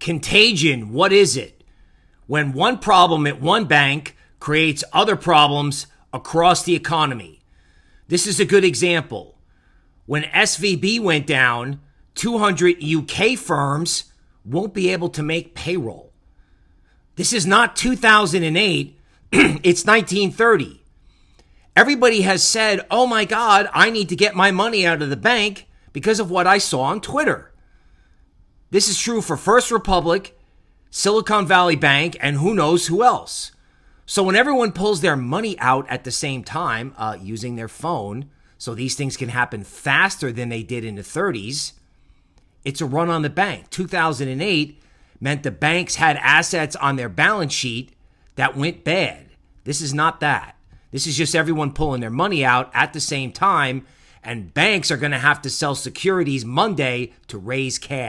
Contagion, what is it? When one problem at one bank creates other problems across the economy. This is a good example. When SVB went down, 200 UK firms won't be able to make payroll. This is not 2008, it's 1930. Everybody has said, oh my God, I need to get my money out of the bank because of what I saw on Twitter. This is true for First Republic, Silicon Valley Bank, and who knows who else. So when everyone pulls their money out at the same time uh, using their phone, so these things can happen faster than they did in the 30s, it's a run on the bank. 2008 meant the banks had assets on their balance sheet that went bad. This is not that. This is just everyone pulling their money out at the same time, and banks are going to have to sell securities Monday to raise cash.